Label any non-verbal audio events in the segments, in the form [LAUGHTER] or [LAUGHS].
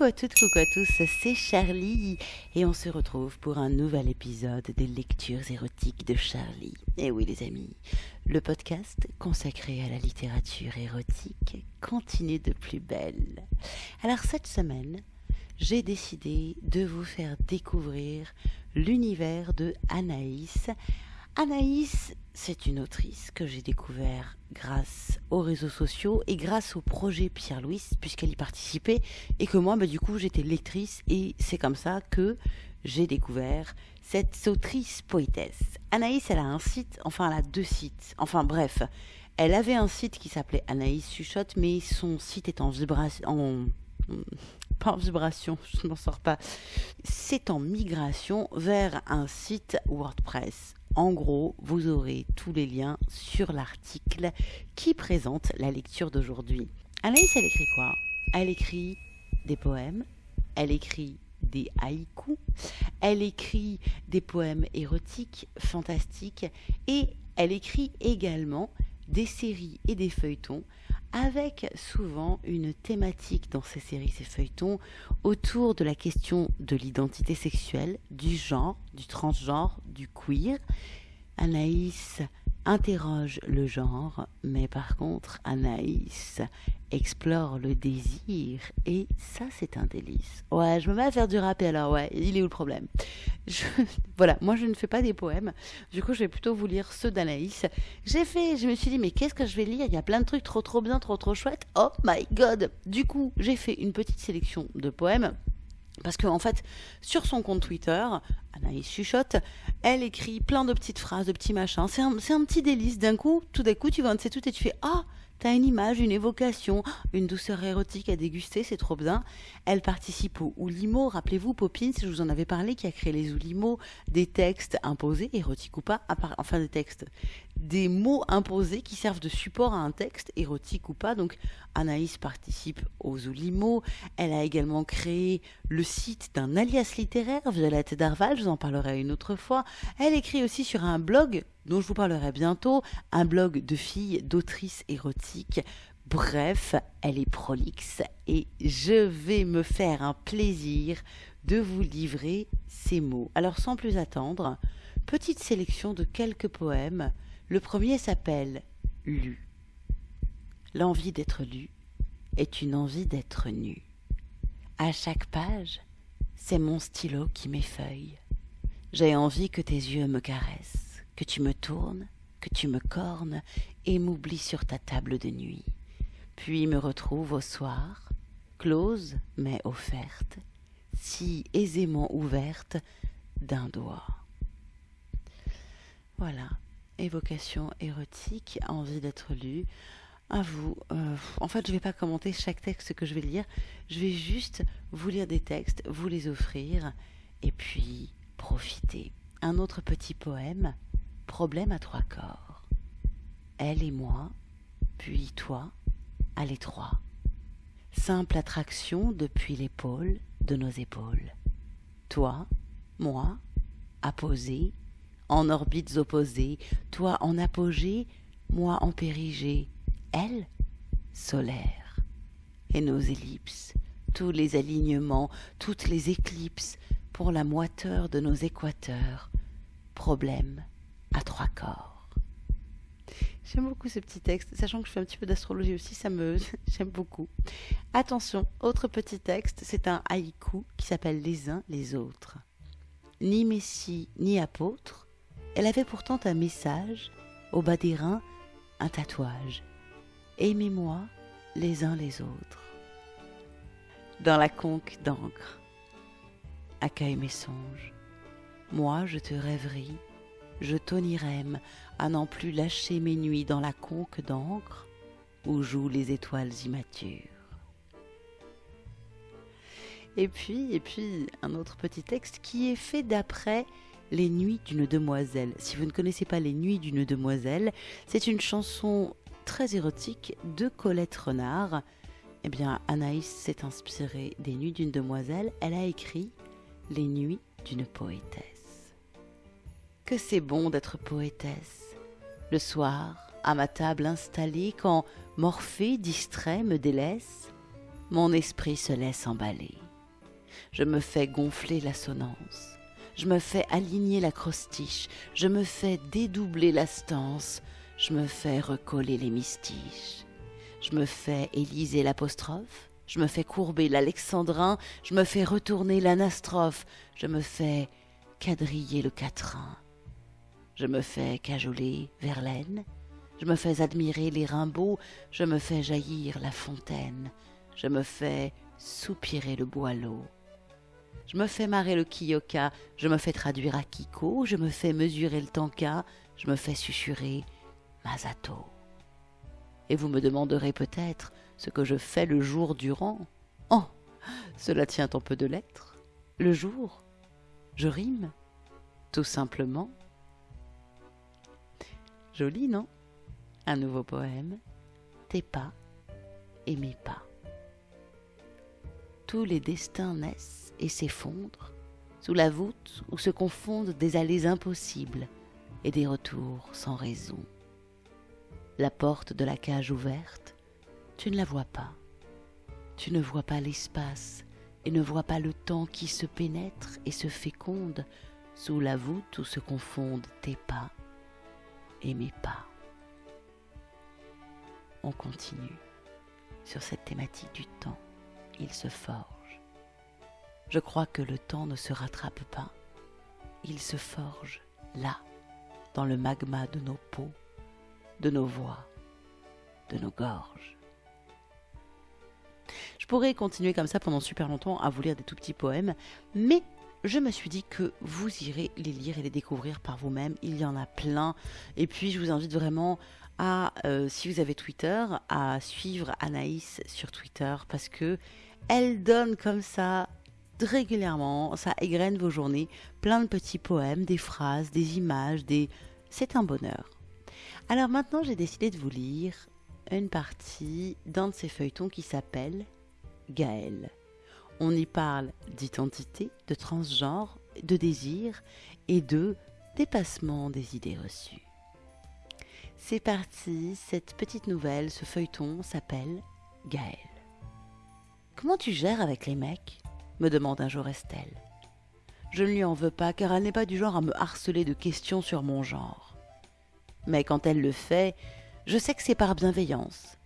Coucou à toutes, coucou à tous, c'est Charlie et on se retrouve pour un nouvel épisode des lectures érotiques de Charlie. Et oui les amis, le podcast consacré à la littérature érotique continue de plus belle. Alors cette semaine, j'ai décidé de vous faire découvrir l'univers de Anaïs. Anaïs, c'est une autrice que j'ai découvert grâce aux réseaux sociaux et grâce au projet Pierre-Louis, puisqu'elle y participait, et que moi, bah, du coup, j'étais lectrice, et c'est comme ça que j'ai découvert cette autrice poétesse. Anaïs, elle a un site, enfin, elle a deux sites, enfin, bref. Elle avait un site qui s'appelait Anaïs Chuchote, mais son site est en vibration, en, pas en vibration, je m'en sors pas. C'est en migration vers un site WordPress. En gros, vous aurez tous les liens sur l'article qui présente la lecture d'aujourd'hui. Anaïs, elle écrit quoi? Elle écrit des poèmes, elle écrit des haïkus, elle écrit des poèmes érotiques, fantastiques, et elle écrit également des séries et des feuilletons avec souvent une thématique dans ces séries, ces feuilletons, autour de la question de l'identité sexuelle, du genre, du transgenre, du queer. Anaïs interroge le genre, mais par contre, Anaïs explore le désir, et ça, c'est un délice. Ouais, je me mets à faire du rap, et alors, ouais, il est où le problème? [LAUGHS] Voilà, moi, je ne fais pas des poèmes, du coup, je vais plutôt vous lire ceux d'Anaïs. J'ai fait, je me suis dit, mais qu'est-ce que je vais lire? Il y a plein de trucs trop, trop bien, trop, trop chouettes. Oh my god Du coup, j'ai fait une petite sélection de poèmes parce qu'en en fait, sur son compte Twitter, Anaïs chuchote, elle écrit plein de petites phrases, de petits machins. C'est un, un, petit délice. D'un coup, tout d'un coup, tu vois un de ces tout et tu fais Ah, T'as une image, une évocation, une douceur érotique à déguster, c'est trop bien. Elle participe au Oulimo, rappelez-vous, Popin, si je vous en avais parlé, qui a créé les Oulimo, des textes imposés, érotiques ou pas, enfin des textes, des mots imposés qui servent de support à un texte, érotique ou pas. Donc Anaïs participe aux Oulimo. Elle a également créé le site d'un alias littéraire, Violette Darval, je vous en parlerai une autre fois. Elle écrit aussi sur un blog dont je vous parlerai bientôt, un blog de filles, d'autrices érotiques. Bref, elle est prolixe et je vais me faire un plaisir de vous livrer ces mots. Alors sans plus attendre, petite sélection de quelques poèmes. Le premier s'appelle Lu. L'envie d'être lu est une envie d'être nu. À chaque page, c'est mon stylo qui m'effeuille. J'ai envie que tes yeux me caressent que tu me tournes, que tu me cornes et m'oublies sur ta table de nuit, puis me retrouve au soir, close mais offerte, si aisément ouverte d'un doigt. Voilà, évocation érotique, envie d'être lue. À vous. Euh, en fait, je ne vais pas commenter chaque texte que je vais lire. Je vais juste vous lire des textes, vous les offrir, et puis profiter. Un autre petit poème problème à trois corps. Elle et moi, puis toi, à l'étroit. Simple attraction depuis l'épaule de nos épaules. Toi, moi, apposé, en orbites opposées, toi en apogée, moi en périgée, elle, solaire. Et nos ellipses, tous les alignements, toutes les éclipses, pour la moiteur de nos équateurs, problème à trois corps. J'aime beaucoup ce petit texte, sachant que je fais un petit peu d'astrologie aussi, ça me [LAUGHS] j'aime beaucoup. Attention, autre petit texte, c'est un haïku qui s'appelle Les uns les autres. Ni messie ni apôtre, elle avait pourtant un message, au bas des reins, un tatouage. Aimez-moi les uns les autres. Dans la conque d'encre, accueille mes songes. Moi, je te rêverie je tonirème à n'en plus lâcher mes nuits dans la conque d'encre où jouent les étoiles immatures. Et puis, et puis, un autre petit texte qui est fait d'après Les Nuits d'une demoiselle. Si vous ne connaissez pas Les Nuits d'une demoiselle, c'est une chanson très érotique de Colette Renard. Eh bien, Anaïs s'est inspirée des Nuits d'une demoiselle. Elle a écrit Les Nuits d'une poétesse que c'est bon d'être poétesse. Le soir, à ma table installée, quand Morphée distrait me délaisse, mon esprit se laisse emballer. Je me fais gonfler l'assonance. Je me fais aligner l'acrostiche. Je me fais dédoubler la stance. Je me fais recoller les mystiches. Je me fais éliser l'apostrophe. Je me fais courber l'alexandrin. Je me fais retourner l'anastrophe. Je me fais quadriller le quatrain. Je me fais cajoler Verlaine. Je me fais admirer les Rimbaud. Je me fais jaillir la fontaine. Je me fais soupirer le boileau. Je me fais marrer le kiyoka, je me fais traduire à Kiko, je me fais mesurer le tanka, je me fais susurrer Masato. Et vous me demanderez peut-être ce que je fais le jour durant. Oh, cela tient en peu de lettres. Le jour, je rime, tout simplement. Joli, non? Un nouveau poème, tes pas et mes pas. Tous les destins naissent et s'effondrent sous la voûte où se confondent des allées impossibles et des retours sans raison. La porte de la cage ouverte, tu ne la vois pas. Tu ne vois pas l'espace et ne vois pas le temps qui se pénètre et se féconde sous la voûte où se confondent tes pas et mes pas. On continue sur cette thématique du temps. Il se forge. Je crois que le temps ne se rattrape pas. Il se forge là, dans le magma de nos peaux, de nos voix, de nos gorges. Je pourrais continuer comme ça pendant super longtemps à vous lire des tout petits poèmes, mais je me suis dit que vous irez les lire et les découvrir par vous-même. Il y en a plein. Et puis, je vous invite vraiment à, euh, si vous avez Twitter, à suivre Anaïs sur Twitter parce que elle donne comme ça régulièrement, ça égrène vos journées, plein de petits poèmes, des phrases, des images, des... C'est un bonheur. Alors maintenant, j'ai décidé de vous lire une partie d'un de ces feuilletons qui s'appelle Gaël. On y parle d'identité, de transgenre, de désir et de dépassement des idées reçues. C'est parti, cette petite nouvelle, ce feuilleton s'appelle Gaël. Comment tu gères avec les mecs? me demande un jour Estelle. Je ne lui en veux pas car elle n'est pas du genre à me harceler de questions sur mon genre. Mais quand elle le fait, je sais que c'est par bienveillance,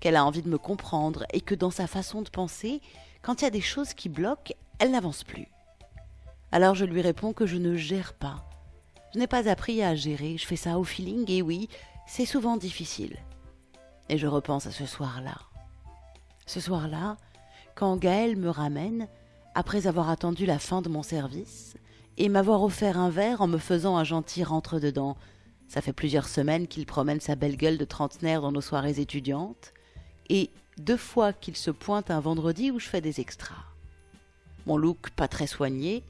qu'elle a envie de me comprendre et que dans sa façon de penser, quand il y a des choses qui bloquent, elle n'avance plus. Alors je lui réponds que je ne gère pas. Je n'ai pas appris à gérer, je fais ça au feeling et oui, c'est souvent difficile. Et je repense à ce soir-là. Ce soir-là, quand Gaël me ramène, après avoir attendu la fin de mon service, et m'avoir offert un verre en me faisant un gentil rentre-dedans. Ça fait plusieurs semaines qu'il promène sa belle gueule de trentenaire dans nos soirées étudiantes, et deux fois qu'il se pointe un vendredi où je fais des extras. Mon look pas très soigné,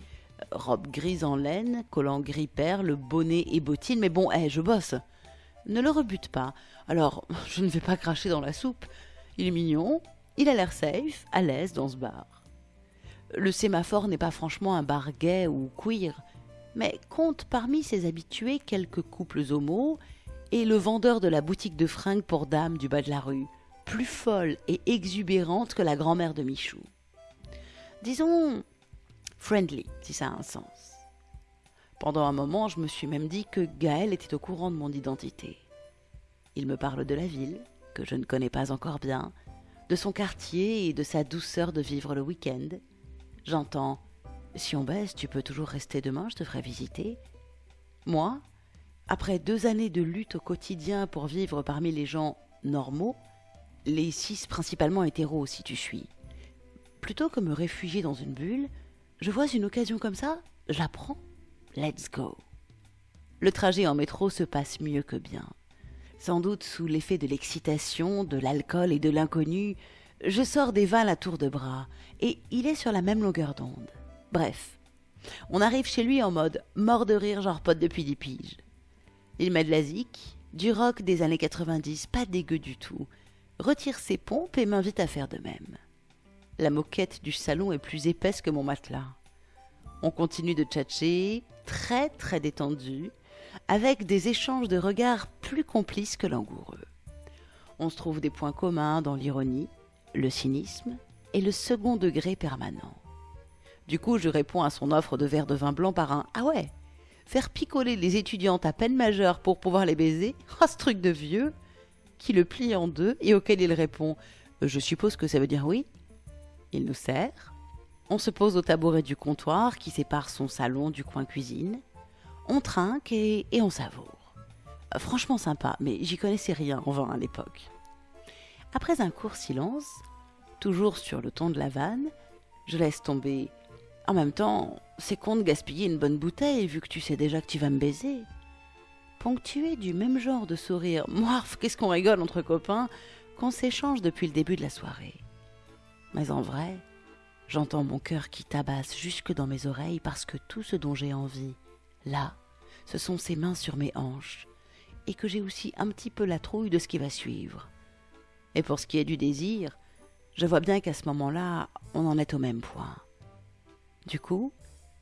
robe grise en laine, collant gris perle, bonnet et bottines, mais bon, hé, je bosse. Ne le rebute pas. Alors, [LAUGHS] je ne vais pas cracher dans la soupe. Il est mignon, il a l'air safe, à l'aise dans ce bar. Le sémaphore n'est pas franchement un bar gay ou queer, mais compte parmi ses habitués quelques couples homos et le vendeur de la boutique de fringues pour dames du bas de la rue, plus folle et exubérante que la grand-mère de Michou. Disons friendly, si ça a un sens. Pendant un moment, je me suis même dit que Gaël était au courant de mon identité. Il me parle de la ville, que je ne connais pas encore bien, de son quartier et de sa douceur de vivre le week-end. J'entends Si on baisse, tu peux toujours rester demain, je te ferai visiter. Moi, après deux années de lutte au quotidien pour vivre parmi les gens normaux, les six principalement hétéros si tu suis, plutôt que me réfugier dans une bulle, je vois une occasion comme ça, je la prends. Let's go. Le trajet en métro se passe mieux que bien. Sans doute sous l'effet de l'excitation, de l'alcool et de l'inconnu, je sors des vannes à tour de bras, et il est sur la même longueur d'onde. Bref, on arrive chez lui en mode mort de rire, genre pote depuis dix piges. Il met de la zik, du rock des années 90, pas dégueu du tout, retire ses pompes et m'invite à faire de même. La moquette du salon est plus épaisse que mon matelas. On continue de tchatcher, très très détendu, avec des échanges de regards plus complices que langoureux. On se trouve des points communs dans l'ironie, le cynisme et le second degré permanent. Du coup, je réponds à son offre de verre de vin blanc par un Ah ouais Faire picoler les étudiantes à peine majeures pour pouvoir les baiser Ah, ce truc de vieux Qui le plie en deux et auquel il répond Je suppose que ça veut dire oui Il nous sert. On se pose au tabouret du comptoir qui sépare son salon du coin cuisine. On trinque et, et on savoure. Euh, Franchement sympa, mais j'y connaissais rien en vin à l'époque. Après un court silence, toujours sur le ton de la vanne, je laisse tomber. En même temps, c'est con de gaspiller une bonne bouteille vu que tu sais déjà que tu vas me baiser. Ponctué du même genre de sourire, [LAUGHS] moirf, qu'est-ce qu'on rigole entre copains, qu'on s'échange depuis le début de la soirée. Mais en vrai, j'entends mon cœur qui tabasse jusque dans mes oreilles parce que tout ce dont j'ai envie, là, ce sont ses mains sur mes hanches, et que j'ai aussi un petit peu la trouille de ce qui va suivre. Et pour ce qui est du désir, je vois bien qu'à ce moment-là, on en est au même point. Du coup,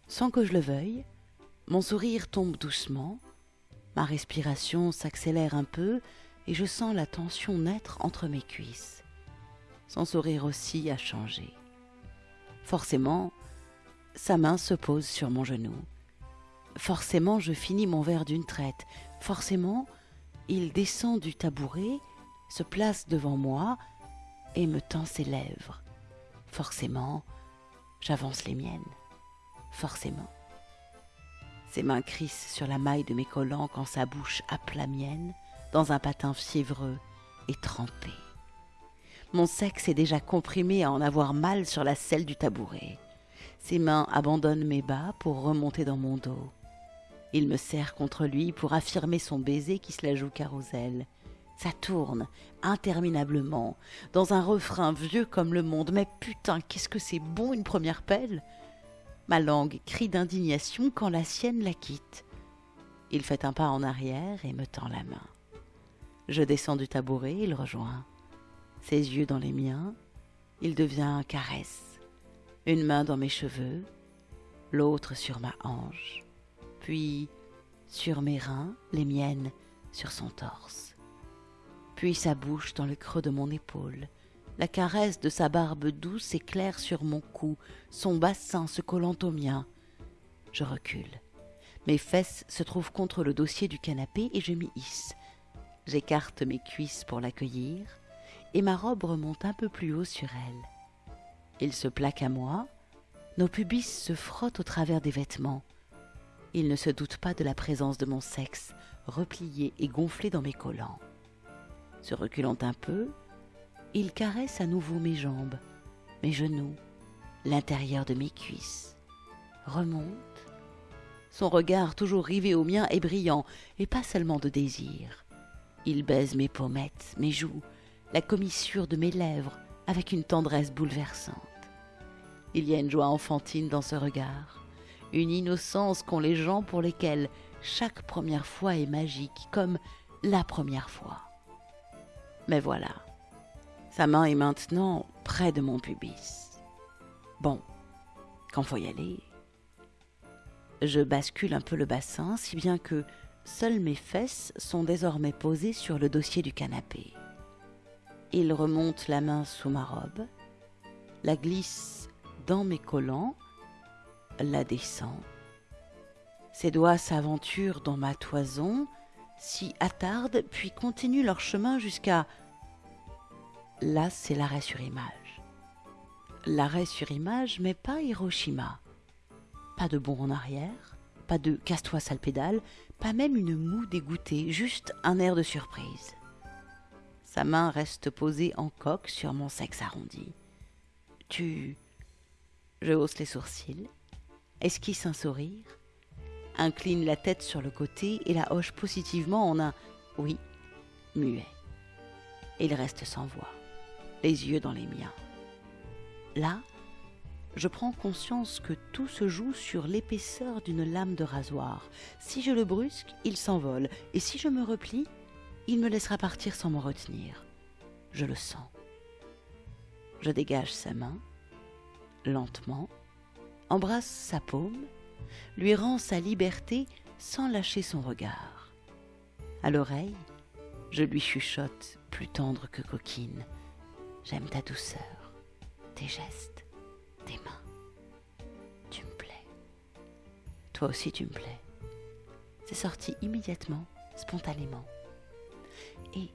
sans que je le veuille, mon sourire tombe doucement, ma respiration s'accélère un peu et je sens la tension naître entre mes cuisses. Son sourire aussi a changé. Forcément, sa main se pose sur mon genou. Forcément, je finis mon verre d'une traite. Forcément, il descend du tabouret, se place devant moi et me tend ses lèvres. Forcément, j'avance les miennes. Forcément. Ses mains crissent sur la maille de mes collants quand sa bouche la mienne dans un patin fiévreux et trempé. Mon sexe est déjà comprimé à en avoir mal sur la selle du tabouret. Ses mains abandonnent mes bas pour remonter dans mon dos. Il me serre contre lui pour affirmer son baiser qui se la joue carrousel. Ça tourne interminablement, dans un refrain vieux comme le monde. Mais putain, qu'est-ce que c'est bon une première pelle? Ma langue crie d'indignation quand la sienne la quitte. Il fait un pas en arrière et me tend la main. Je descends du tabouret, il rejoint. Ses yeux dans les miens, il devient caresse. Une main dans mes cheveux, l'autre sur ma hanche, puis sur mes reins, les miennes sur son torse. Puis sa bouche dans le creux de mon épaule, la caresse de sa barbe douce et claire sur mon cou, son bassin se collant au mien. Je recule. Mes fesses se trouvent contre le dossier du canapé et je m'y hisse. J'écarte mes cuisses pour l'accueillir, et ma robe remonte un peu plus haut sur elle. Il se plaque à moi, nos pubis se frottent au travers des vêtements. Il ne se doute pas de la présence de mon sexe, replié et gonflé dans mes collants. Se reculant un peu, il caresse à nouveau mes jambes, mes genoux, l'intérieur de mes cuisses. Remonte. Son regard toujours rivé au mien est brillant, et pas seulement de désir. Il baise mes pommettes, mes joues, la commissure de mes lèvres, avec une tendresse bouleversante. Il y a une joie enfantine dans ce regard, une innocence qu'ont les gens pour lesquels chaque première fois est magique, comme la première fois. Mais voilà, sa main est maintenant près de mon pubis. Bon, quand faut y aller. Je bascule un peu le bassin, si bien que seules mes fesses sont désormais posées sur le dossier du canapé. Il remonte la main sous ma robe, la glisse dans mes collants, la descend. Ses doigts s'aventurent dans ma toison, s'y attardent, puis continuent leur chemin jusqu'à... Là, c'est l'arrêt sur image. L'arrêt sur image, mais pas Hiroshima. Pas de bond en arrière, pas de casse-toi sale pédale, pas même une moue dégoûtée, juste un air de surprise. Sa main reste posée en coque sur mon sexe arrondi. Tu. Je hausse les sourcils, esquisse un sourire, incline la tête sur le côté et la hoche positivement en un oui muet. Et il reste sans voix, les yeux dans les miens. Là, je prends conscience que tout se joue sur l'épaisseur d'une lame de rasoir. Si je le brusque, il s'envole, et si je me replie, il me laissera partir sans me retenir. Je le sens. Je dégage sa main, lentement, embrasse sa paume, lui rend sa liberté sans lâcher son regard. À l'oreille, je lui chuchote, plus tendre que coquine. J'aime ta douceur, tes gestes, tes mains. Toi aussi tu me plais. C'est sorti immédiatement, spontanément. Et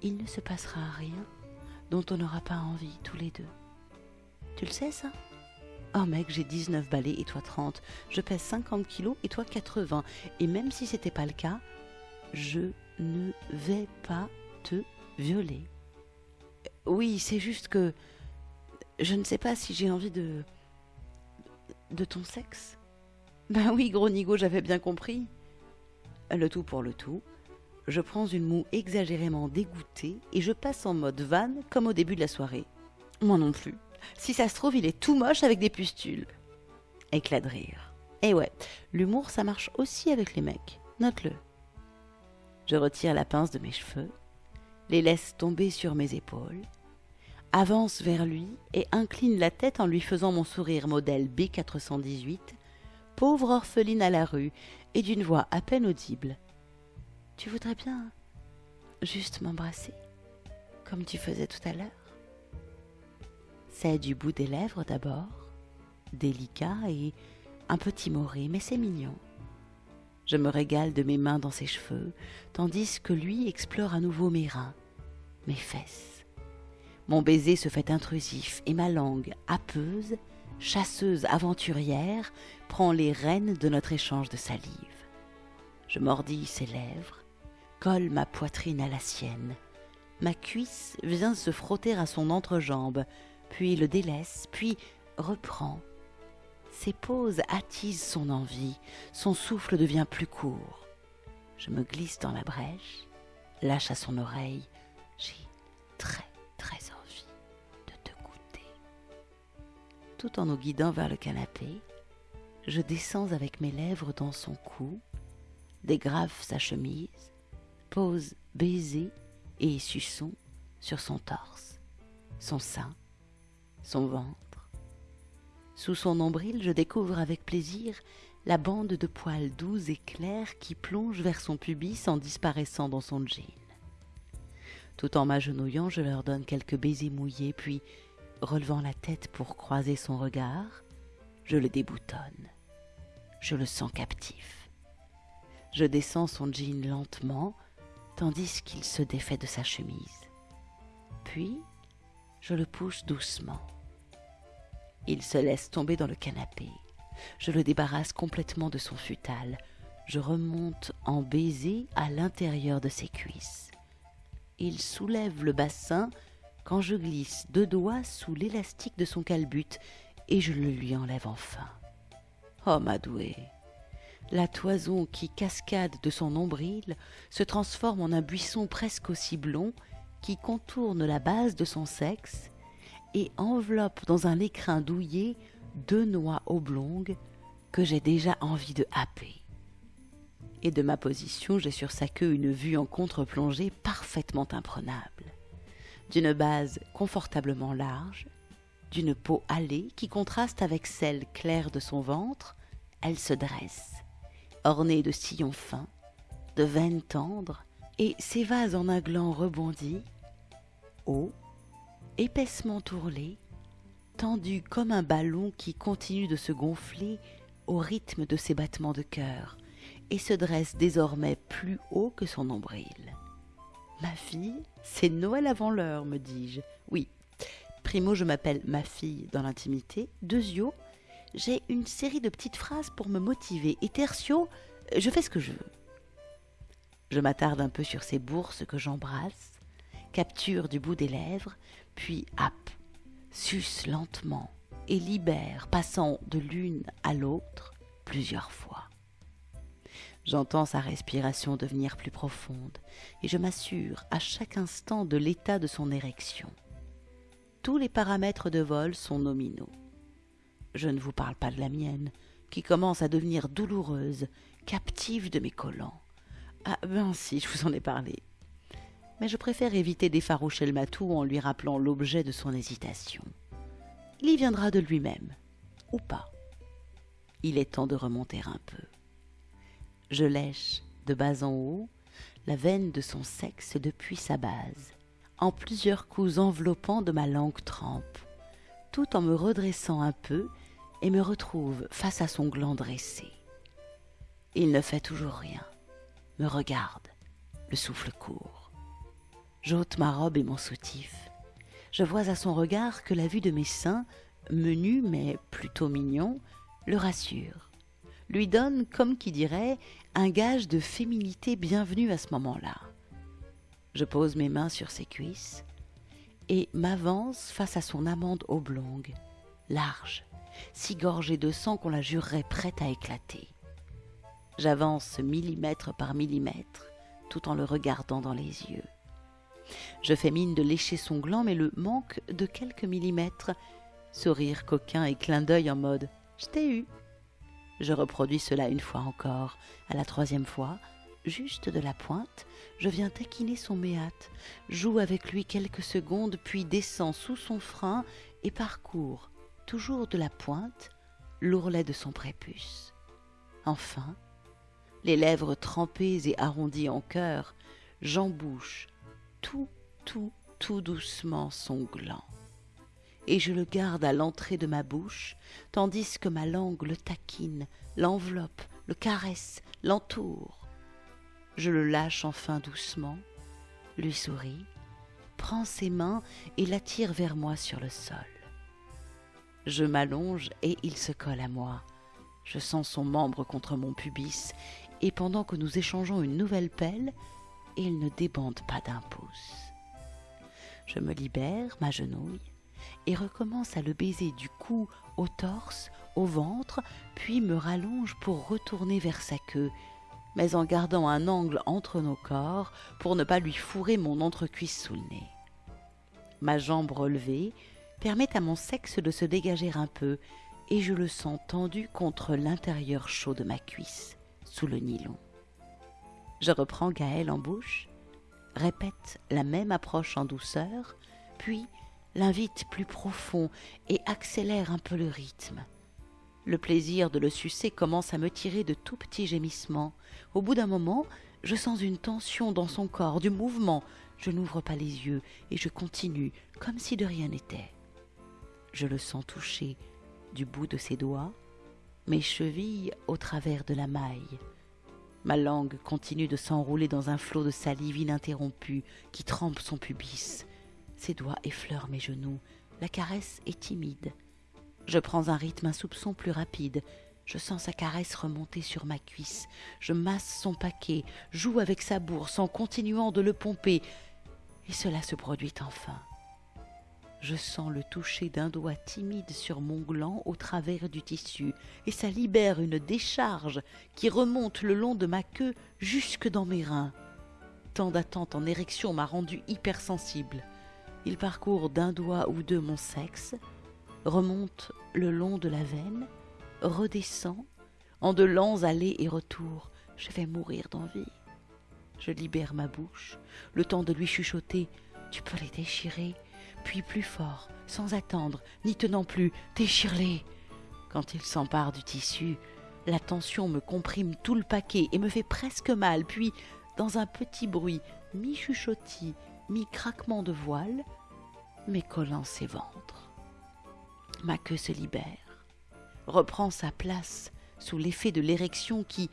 il ne se passera rien dont on n'aura pas envie tous les deux. Tu le sais ça? Oh mec, j'ai 19 balais et toi 30. Je pèse 50 kilos et toi 80. Et même si c'était pas le cas, je ne vais pas te violer. Oui, c'est juste que je ne sais pas si j'ai envie de de ton sexe. [LAUGHS] Ben oui, gros nigo, j'avais bien compris. Le tout pour le tout, je prends une moue exagérément dégoûtée et je passe en mode vanne comme au début de la soirée. Moi non plus. Si ça se trouve, il est tout moche avec des pustules. Éclat de rire. Et ouais, l'humour, ça marche aussi avec les mecs. Note-le. Je retire la pince de mes cheveux, les laisse tomber sur mes épaules, avance vers lui et incline la tête en lui faisant mon sourire modèle B418, pauvre orpheline à la rue, et d'une voix à peine audible. Tu voudrais bien juste m'embrasser, comme tu faisais tout à l'heure? C'est du bout des lèvres d'abord, délicat et un peu timoré, mais c'est mignon. Je me régale de mes mains dans ses cheveux, tandis que lui explore à nouveau mes reins, mes fesses. Mon baiser se fait intrusif et ma langue, happeuse, chasseuse aventurière, prend les rênes de notre échange de salive. Je mordis ses lèvres, colle ma poitrine à la sienne. Ma cuisse vient se frotter à son entrejambe, puis le délaisse, puis reprend. Ses pauses attisent son envie, son souffle devient plus court. Je me glisse dans la brèche, lâche à son oreille. J'ai très Tout en nous guidant vers le canapé, je descends avec mes lèvres dans son cou, dégrave sa chemise, pose baiser et suçon sur son torse, son sein, son ventre. Sous son nombril, je découvre avec plaisir la bande de poils doux et clairs qui plonge vers son pubis en disparaissant dans son jean. Tout en m'agenouillant, je leur donne quelques baisers mouillés, puis, relevant la tête pour croiser son regard, je le déboutonne. Je le sens captif. Je descends son jean lentement, tandis qu'il se défait de sa chemise. Puis, je le pousse doucement. Il se laisse tomber dans le canapé. Je le débarrasse complètement de son futal. Je remonte en baiser à l'intérieur de ses cuisses. Il soulève le bassin quand je glisse deux doigts sous l'élastique de son calbut et je le lui enlève enfin. Oh, ma douée La toison qui cascade de son nombril se transforme en un buisson presque aussi blond qui contourne la base de son sexe et enveloppe dans un écrin douillet deux noix oblongues que j'ai déjà envie de happer. Et de ma position, j'ai sur sa queue une vue en contre-plongée parfaitement imprenable. D'une base confortablement large, d'une peau hâlée qui contraste avec celle claire de son ventre, elle se dresse, ornée de sillons fins, de veines tendres, et s'évase en un gland rebondi, haut, épaissement tourlé, tendu comme un ballon qui continue de se gonfler au rythme de ses battements de cœur, et se dresse désormais plus haut que son nombril. Ma fille, c'est Noël avant l'heure, me dis-je. Oui. Primo, je m'appelle ma fille dans l'intimité. Deuxio, j'ai une série de petites phrases pour me motiver. Et tertio, je fais ce que je veux. Je m'attarde un peu sur ces bourses que j'embrasse, capture du bout des lèvres, puis happe, suce lentement et libère, passant de l'une à l'autre plusieurs fois. J'entends sa respiration devenir plus profonde et je m'assure à chaque instant de l'état de son érection. Tous les paramètres de vol sont nominaux. Je ne vous parle pas de la mienne, qui commence à devenir douloureuse, captive de mes collants. Ah ben si, je vous en ai parlé. Mais je préfère éviter d'effaroucher le matou en lui rappelant l'objet de son hésitation. Il y viendra de lui-même, ou pas. Il est temps de remonter un peu. Je lèche, de bas en haut, la veine de son sexe depuis sa base, en plusieurs coups enveloppants de ma langue trempe, tout en me redressant un peu et me retrouve face à son gland dressé. Il ne fait toujours rien, me regarde, le souffle court. J'ôte ma robe et mon soutif. Je vois à son regard que la vue de mes seins, menus mais plutôt mignons, le rassure, lui donne, comme qui dirait, un gage de féminité bienvenue à ce moment-là. Je pose mes mains sur ses cuisses et m'avance face à son amande oblongue, large, si gorgée de sang qu'on la jurerait prête à éclater. J'avance millimètre par millimètre, tout en le regardant dans les yeux. Je fais mine de lécher son gland, mais le manque de quelques millimètres. Sourire coquin et clin d'œil en mode Je t'ai eu. Je reproduis cela une fois encore. À la troisième fois, juste de la pointe, je viens taquiner son méate, joue avec lui quelques secondes, puis descends sous son frein et parcours, toujours de la pointe, l'ourlet de son prépuce. Enfin, les lèvres trempées et arrondies en cœur, j'embouche tout, tout, tout doucement son gland. Et je le garde à l'entrée de ma bouche, tandis que ma langue le taquine, l'enveloppe, le caresse, l'entoure. Je le lâche enfin doucement, lui souris, prends ses mains et l'attire vers moi sur le sol. Je m'allonge et il se colle à moi. Je sens son membre contre mon pubis, et pendant que nous échangeons une nouvelle pelle, il ne débande pas d'un pouce. Je me libère, m'agenouille, et recommence à le baiser du cou au torse, au ventre, puis me rallonge pour retourner vers sa queue, mais en gardant un angle entre nos corps pour ne pas lui fourrer mon entrecuisse sous le nez. Ma jambe relevée permet à mon sexe de se dégager un peu, et je le sens tendu contre l'intérieur chaud de ma cuisse, sous le nylon. Je reprends Gaël en bouche, répète la même approche en douceur, puis l'invite plus profond et accélère un peu le rythme. Le plaisir de le sucer commence à me tirer de tout petits gémissements. Au bout d'un moment, je sens une tension dans son corps, du mouvement. Je n'ouvre pas les yeux et je continue comme si de rien n'était. Je le sens toucher du bout de ses doigts, mes chevilles au travers de la maille. Ma langue continue de s'enrouler dans un flot de salive ininterrompu qui trempe son pubis. Ses doigts effleurent mes genoux. La caresse est timide. Je prends un rythme, un soupçon plus rapide. Je sens sa caresse remonter sur ma cuisse. Je masse son paquet, joue avec sa bourse en continuant de le pomper. Et cela se produit enfin. Je sens le toucher d'un doigt timide sur mon gland au travers du tissu, et ça libère une décharge qui remonte le long de ma queue jusque dans mes reins. Tant d'attente en érection m'a rendu hypersensible. Il parcourt d'un doigt ou deux mon sexe, remonte le long de la veine, redescend, en de lents allers et retours. Je vais mourir d'envie. Je libère ma bouche, le temps de lui chuchoter Tu peux les déchirer puis plus fort, sans attendre, n'y tenant plus, déchire-les. Quand il s'empare du tissu, la tension me comprime tout le paquet et me fait presque mal, puis, dans un petit bruit, mi-chuchotis, mi-craquement de voile, m'écollant ses ventres. Ma queue se libère, reprend sa place sous l'effet de l'érection qui,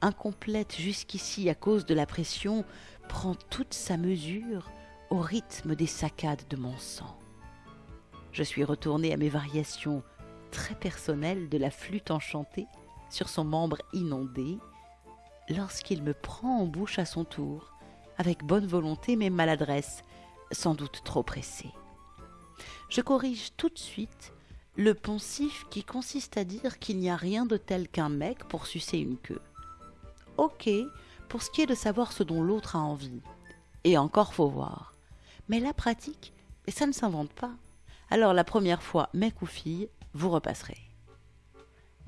incomplète jusqu'ici à cause de la pression, prend toute sa mesure au rythme des saccades de mon sang. Je suis retourné à mes variations très personnelles de la flûte enchantée sur son membre inondé, lorsqu'il me prend en bouche à son tour, avec bonne volonté mais maladresse, sans doute trop pressé. Je corrige tout de suite le poncif qui consiste à dire qu'il n'y a rien de tel qu'un mec pour sucer une queue. Ok, pour ce qui est de savoir ce dont l'autre a envie. Et encore faut voir. Mais la pratique, ça ne s'invente pas. Alors la première fois, mec ou fille, vous repasserez.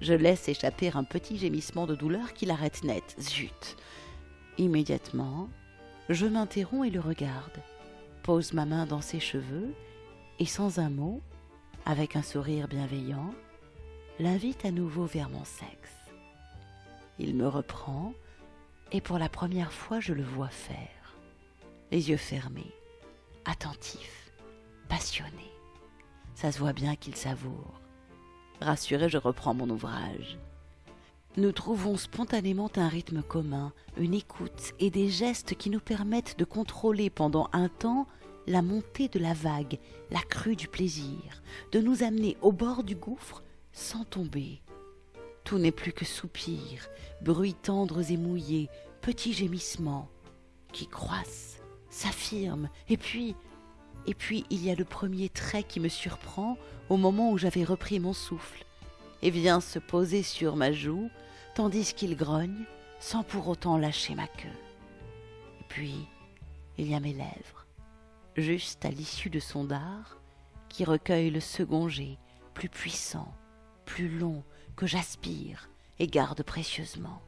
Je laisse échapper un petit gémissement de douleur qui l'arrête net. Zut Immédiatement, je m'interromps et le regarde, pose ma main dans ses cheveux et sans un mot, avec un sourire bienveillant, l'invite à nouveau vers mon sexe. Il me reprend et pour la première fois je le vois faire, les yeux fermés, attentif, passionné. Ça se voit bien qu'il savoure. Rassuré, je reprends mon ouvrage. Nous trouvons spontanément un rythme commun, une écoute et des gestes qui nous permettent de contrôler pendant un temps la montée de la vague, la crue du plaisir, de nous amener au bord du gouffre sans tomber. Tout n'est plus que soupirs, bruits tendres et mouillés, petits gémissements qui croissent, s'affirment, et puis, et puis il y a le premier trait qui me surprend au moment où j'avais repris mon souffle, et vient se poser sur ma joue, tandis qu'il grogne, sans pour autant lâcher ma queue. Et puis, il y a mes lèvres, juste à l'issue de son dard, qui recueille le second jet, plus puissant, plus long, que j'aspire et garde précieusement.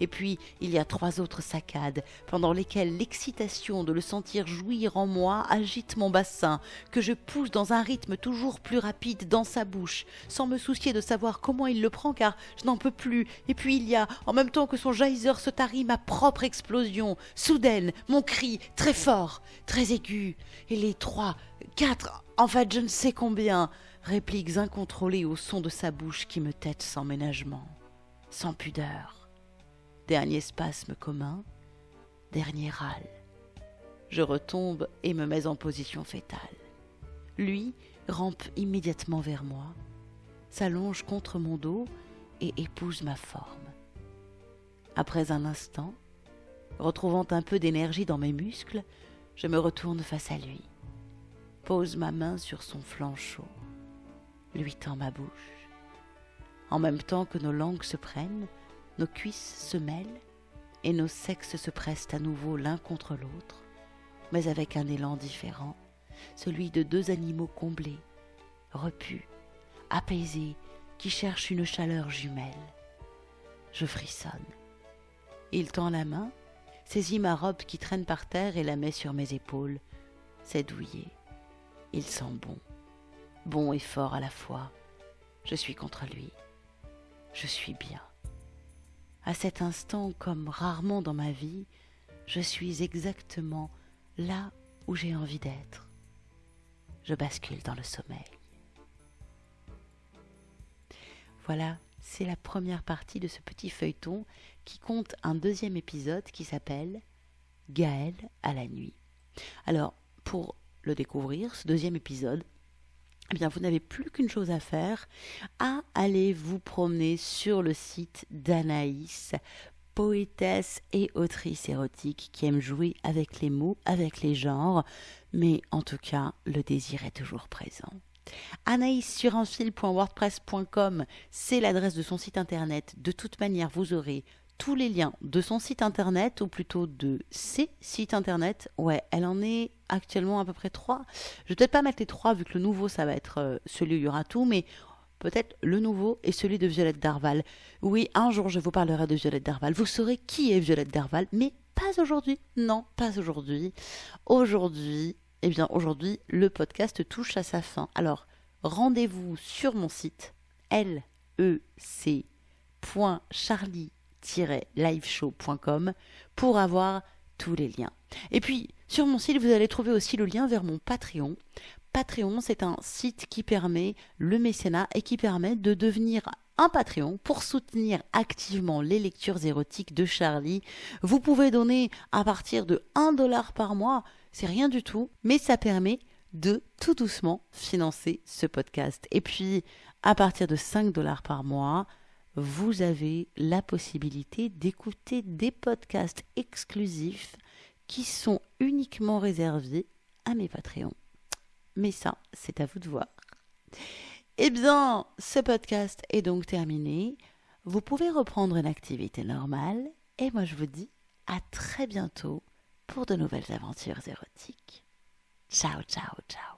Et puis il y a trois autres saccades, pendant lesquelles l'excitation de le sentir jouir en moi agite mon bassin, que je pousse dans un rythme toujours plus rapide dans sa bouche, sans me soucier de savoir comment il le prend, car je n'en peux plus. Et puis il y a, en même temps que son geyser se tarit, ma propre explosion, soudaine, mon cri, très fort, très aigu, et les trois, quatre, en fait je ne sais combien, répliques incontrôlées au son de sa bouche qui me tête sans ménagement, sans pudeur Dernier spasme commun, dernier râle. Je retombe et me mets en position fétale. Lui rampe immédiatement vers moi, s'allonge contre mon dos et épouse ma forme. Après un instant, retrouvant un peu d'énergie dans mes muscles, je me retourne face à lui, pose ma main sur son flanc chaud, lui tend ma bouche. En même temps que nos langues se prennent, nos cuisses se mêlent et nos sexes se pressent à nouveau l'un contre l'autre, mais avec un élan différent, celui de deux animaux comblés, repus, apaisés, qui cherchent une chaleur jumelle. Je frissonne. Il tend la main, saisit ma robe qui traîne par terre et la met sur mes épaules. C'est douillet. Il sent bon, bon et fort à la fois. Je suis contre lui. Je suis bien. À cet instant, comme rarement dans ma vie, je suis exactement là où j'ai envie d'être. Je bascule dans le sommeil. Voilà, c'est la première partie de ce petit feuilleton qui compte un deuxième épisode qui s'appelle Gaël à la nuit. Alors, pour le découvrir, ce deuxième épisode, eh bien, vous n'avez plus qu'une chose à faire, à aller vous promener sur le site d'Anaïs, poétesse et autrice érotique qui aime jouer avec les mots, avec les genres, mais en tout cas, le désir est toujours présent. Anaïs sur un fil.wordpress.com, c'est l'adresse de son site internet. De toute manière, vous aurez tous les liens de son site internet, ou plutôt de ses sites internet. Ouais, elle en est actuellement à peu près trois. Je vais peut-être pas mettre les trois, vu que le nouveau, ça va être euh, celui où il y aura tout, mais peut-être le nouveau et celui de Violette Darval. Oui, un jour, je vous parlerai de Violette Darval. Vous saurez qui est Violette Darval, mais pas aujourd'hui. Non, pas aujourd'hui. Aujourd'hui, eh bien, aujourd'hui, le podcast touche à sa fin. Alors, rendez-vous sur mon site, lec.charlie liveshow.com pour avoir tous les liens. Et puis, sur mon site, vous allez trouver aussi le lien vers mon Patreon. Patreon, c'est un site qui permet le mécénat et qui permet de devenir un Patreon pour soutenir activement les lectures érotiques de Charlie. Vous pouvez donner à partir de 1 dollar par mois, c'est rien du tout, mais ça permet de tout doucement financer ce podcast. Et puis, à partir de 5 dollars par mois, vous avez la possibilité d'écouter des podcasts exclusifs qui sont uniquement réservés à mes Patreons. Mais ça, c'est à vous de voir. Eh bien, ce podcast est donc terminé. Vous pouvez reprendre une activité normale. Et moi, je vous dis à très bientôt pour de nouvelles aventures érotiques. Ciao, ciao, ciao.